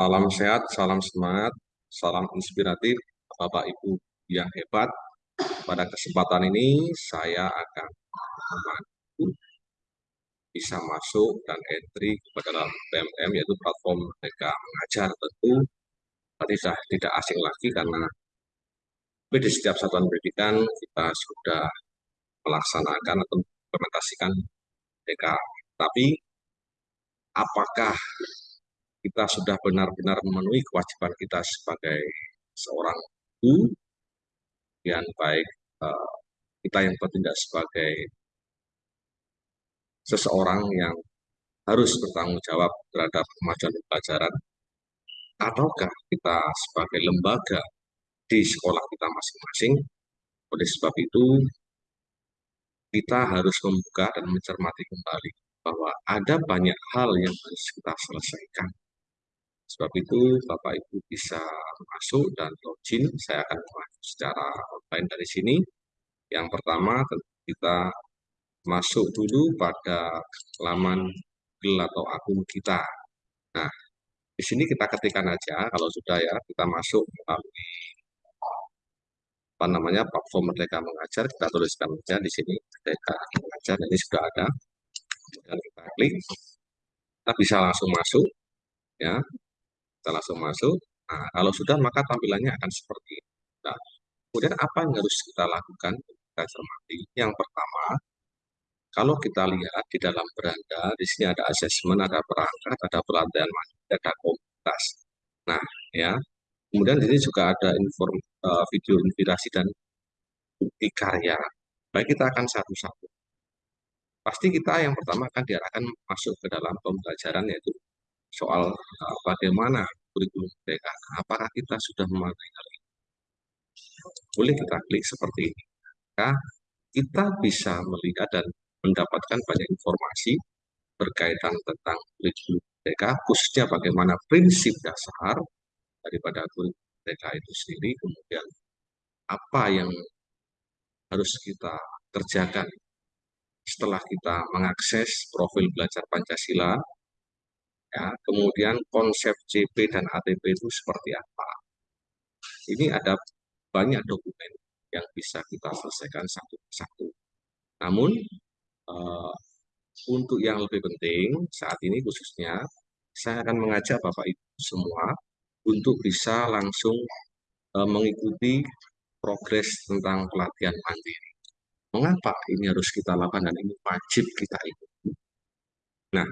Salam sehat, salam semangat, salam inspiratif, Bapak Ibu yang hebat. Pada kesempatan ini saya akan membantu bisa masuk dan entry kepada dalam PMM yaitu platform mereka mengajar tentu tidak tidak asing lagi karena di setiap satuan pendidikan kita sudah melaksanakan atau implementasikan DK. Tapi apakah kita sudah benar-benar memenuhi kewajiban kita sebagai seorang ibu, yang baik uh, kita yang bertindak sebagai seseorang yang harus bertanggung jawab terhadap kemajuan pelajaran, ataukah kita sebagai lembaga di sekolah kita masing-masing. Oleh sebab itu, kita harus membuka dan mencermati kembali bahwa ada banyak hal yang harus kita selesaikan Sebab itu Bapak Ibu bisa masuk dan login. Saya akan masuk secara online dari sini. Yang pertama kita masuk dulu pada laman Google atau akun kita. Nah, di sini kita ketikkan aja kalau sudah ya kita masuk melalui apa namanya platform Merdeka Mengajar kita tuliskan saja di sini Merdeka Mengajar ini sudah ada dan kita klik kita bisa langsung masuk ya kita langsung masuk. Nah, kalau sudah maka tampilannya akan seperti ini. Nah, kemudian apa yang harus kita lakukan? Kita cermati. Yang pertama, kalau kita lihat di dalam beranda, di sini ada asesmen, ada perangkat, ada pelatihan ada komunitas. Nah, ya. Kemudian di sini juga ada inform, uh, video inspirasi dan bukti karya. Baik kita akan satu-satu. Pasti kita yang pertama akan diarahkan masuk ke dalam pembelajaran yaitu soal uh, bagaimana kurikulum mereka, apakah kita sudah memahami hal ini. Boleh kita klik seperti ini. Maka kita bisa melihat dan mendapatkan banyak informasi berkaitan tentang kurikulum mereka, khususnya bagaimana prinsip dasar daripada kurikulum mereka itu sendiri, kemudian apa yang harus kita kerjakan setelah kita mengakses profil belajar Pancasila, Ya, kemudian konsep CP dan ATP itu seperti apa. Ini ada banyak dokumen yang bisa kita selesaikan satu persatu. Namun, uh, untuk yang lebih penting saat ini khususnya, saya akan mengajak Bapak Ibu semua untuk bisa langsung uh, mengikuti progres tentang pelatihan mandiri. Mengapa ini harus kita lakukan dan ini wajib kita ikuti? Nah,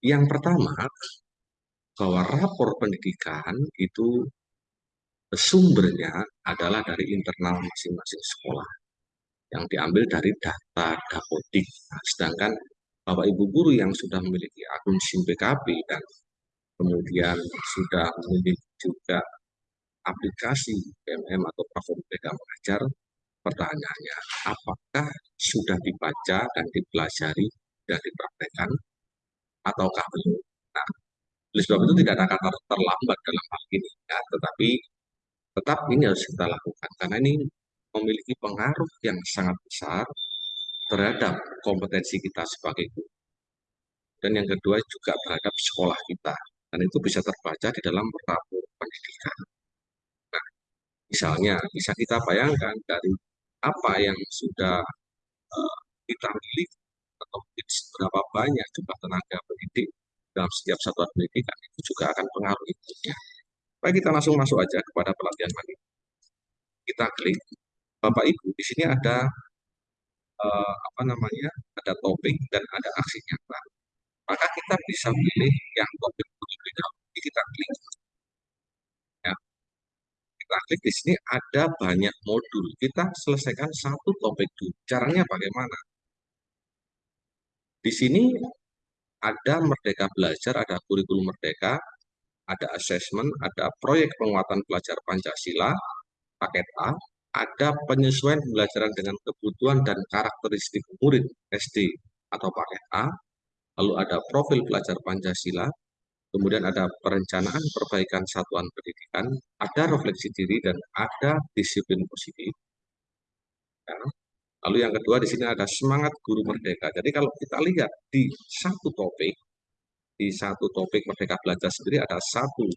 yang pertama, bahwa rapor pendidikan itu sumbernya adalah dari internal masing-masing sekolah yang diambil dari data Dapodik. Nah, sedangkan Bapak Ibu guru yang sudah memiliki akun SIM PKB dan kemudian sudah memiliki juga aplikasi PMM atau platform mereka mengajar, pertanyaannya apakah sudah dibaca dan dipelajari dan dipraktekkan ataukah belum. Nah, oleh sebab itu tidak ada kata terlambat dalam hal ini, ya, tetapi tetap ini harus kita lakukan karena ini memiliki pengaruh yang sangat besar terhadap kompetensi kita sebagai guru. Dan yang kedua juga terhadap sekolah kita. Dan itu bisa terbaca di dalam rapor pendidikan. Nah, misalnya, bisa kita bayangkan dari apa yang sudah uh, kita miliki atau seberapa banyak jumlah tenaga pendidik dalam setiap satuan pendidikan itu juga akan pengaruh itu. Baik kita langsung masuk aja kepada pelatihan mandiri. Kita klik. Bapak Ibu, di sini ada uh, apa namanya? Ada topik dan ada aksi nyata. Maka kita bisa pilih yang topik terlebih dahulu. Kita klik. Ya. Kita klik di sini ada banyak modul. Kita selesaikan satu topik dulu. Caranya bagaimana? Di sini ada Merdeka Belajar, ada kurikulum Merdeka, ada asesmen, ada proyek penguatan pelajar Pancasila, paket A, ada penyesuaian pembelajaran dengan kebutuhan dan karakteristik murid SD atau paket A, lalu ada profil pelajar Pancasila, kemudian ada perencanaan perbaikan satuan pendidikan, ada refleksi diri, dan ada disiplin positif. Ya. Lalu yang kedua di sini ada semangat guru merdeka. Jadi kalau kita lihat di satu topik, di satu topik Merdeka Belajar sendiri ada satu,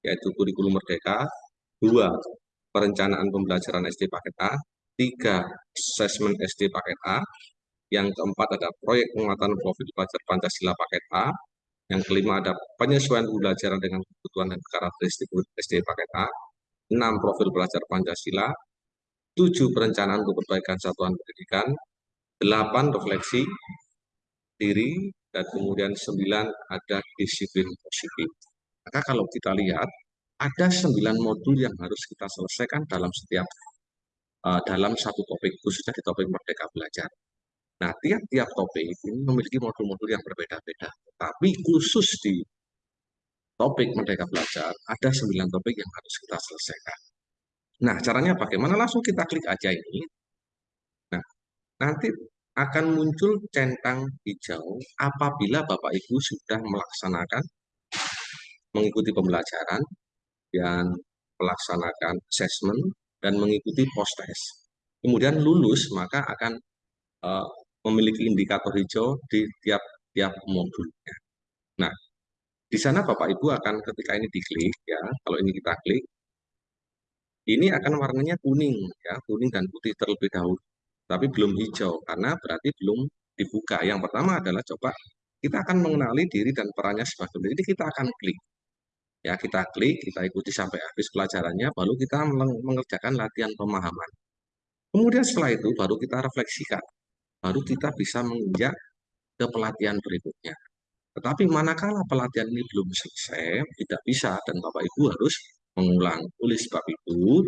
yaitu kurikulum Merdeka, dua, perencanaan pembelajaran SD paket A, tiga, asesmen SD paket A, yang keempat ada proyek penguatan profil pelajar Pancasila paket A, yang kelima ada penyesuaian pembelajaran dengan kebutuhan dan karakteristik SD paket A, enam profil pelajar Pancasila, tujuh perencanaan untuk perbaikan satuan pendidikan, delapan refleksi diri, dan kemudian sembilan ada disiplin positif. Maka kalau kita lihat, ada sembilan modul yang harus kita selesaikan dalam setiap uh, dalam satu topik, khususnya di topik Merdeka Belajar. Nah, tiap-tiap topik ini memiliki modul-modul yang berbeda-beda. Tapi khusus di topik Merdeka Belajar, ada sembilan topik yang harus kita selesaikan. Nah, caranya bagaimana? Langsung kita klik aja ini. Nah, nanti akan muncul centang hijau apabila Bapak Ibu sudah melaksanakan mengikuti pembelajaran dan melaksanakan assessment dan mengikuti post test. Kemudian lulus maka akan uh, memiliki indikator hijau di tiap-tiap modulnya. Nah, di sana Bapak Ibu akan ketika ini diklik ya, kalau ini kita klik, ini akan warnanya kuning ya, kuning dan putih terlebih dahulu tapi belum hijau karena berarti belum dibuka. Yang pertama adalah coba kita akan mengenali diri dan perannya sebagai Jadi kita akan klik. Ya, kita klik, kita ikuti sampai habis pelajarannya, baru kita mengerjakan latihan pemahaman. Kemudian setelah itu baru kita refleksikan. Baru kita bisa menginjak ke pelatihan berikutnya. Tetapi manakala pelatihan ini belum selesai, tidak bisa dan Bapak Ibu harus mengulang. Oleh sebab itu,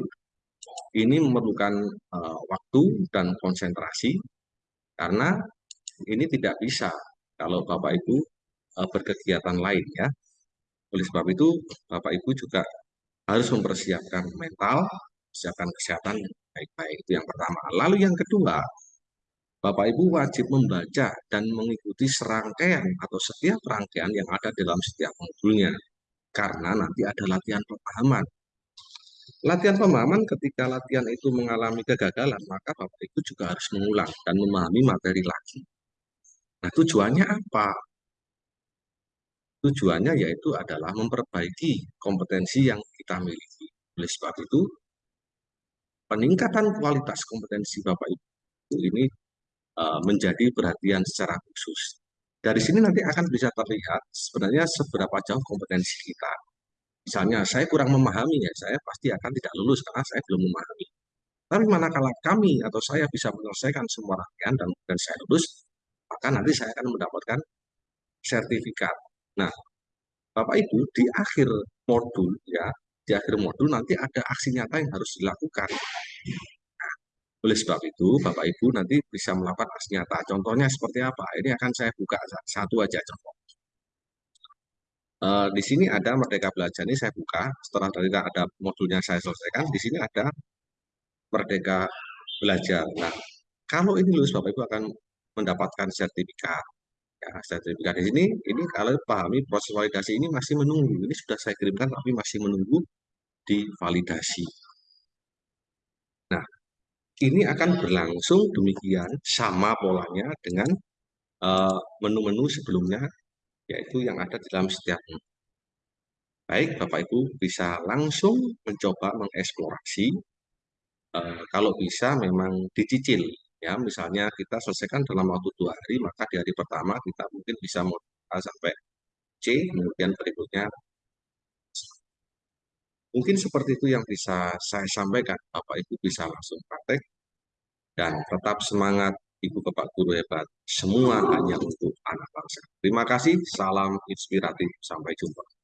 ini memerlukan uh, waktu dan konsentrasi karena ini tidak bisa kalau Bapak Ibu uh, berkegiatan lain ya. Oleh sebab itu Bapak Ibu juga harus mempersiapkan mental, persiapkan kesehatan baik-baik itu yang pertama. Lalu yang kedua, Bapak Ibu wajib membaca dan mengikuti serangkaian atau setiap rangkaian yang ada dalam setiap modulnya. Karena nanti ada latihan pemahaman Latihan pemahaman ketika latihan itu mengalami kegagalan, maka Bapak Ibu juga harus mengulang dan memahami materi lagi. Nah, tujuannya apa? Tujuannya yaitu adalah memperbaiki kompetensi yang kita miliki. Oleh sebab itu, peningkatan kualitas kompetensi Bapak Ibu ini uh, menjadi perhatian secara khusus. Dari sini nanti akan bisa terlihat sebenarnya seberapa jauh kompetensi kita Misalnya saya kurang memahami ya, saya pasti akan tidak lulus karena saya belum memahami. Tapi manakala kami atau saya bisa menyelesaikan semua rangkaian dan kemudian saya lulus, maka nanti saya akan mendapatkan sertifikat. Nah, Bapak Ibu di akhir modul ya, di akhir modul nanti ada aksi nyata yang harus dilakukan. Oleh sebab itu, Bapak Ibu nanti bisa melakukan aksi nyata. Contohnya seperti apa? Ini akan saya buka satu aja contoh. Uh, di sini ada Merdeka Belajar ini saya buka, setelah dari ada modulnya saya selesaikan, di sini ada Merdeka Belajar. Nah, kalau ini lulus Bapak Ibu akan mendapatkan sertifikat. Ya, sertifikat di sini, ini kalau pahami proses validasi ini masih menunggu. Ini sudah saya kirimkan tapi masih menunggu di validasi. Ini akan berlangsung demikian sama polanya dengan eh, menu-menu uh, sebelumnya yaitu yang ada di dalam setiap Baik, Bapak Ibu bisa langsung mencoba mengeksplorasi. Uh, kalau bisa memang dicicil, ya misalnya kita selesaikan dalam waktu dua hari, maka di hari pertama kita mungkin bisa sampai C, kemudian berikutnya mungkin seperti itu yang bisa saya sampaikan. Bapak Ibu bisa langsung praktek dan tetap semangat Ibu Bapak Guru hebat. Semua hanya untuk anak bangsa. Terima kasih, salam inspiratif. Sampai jumpa.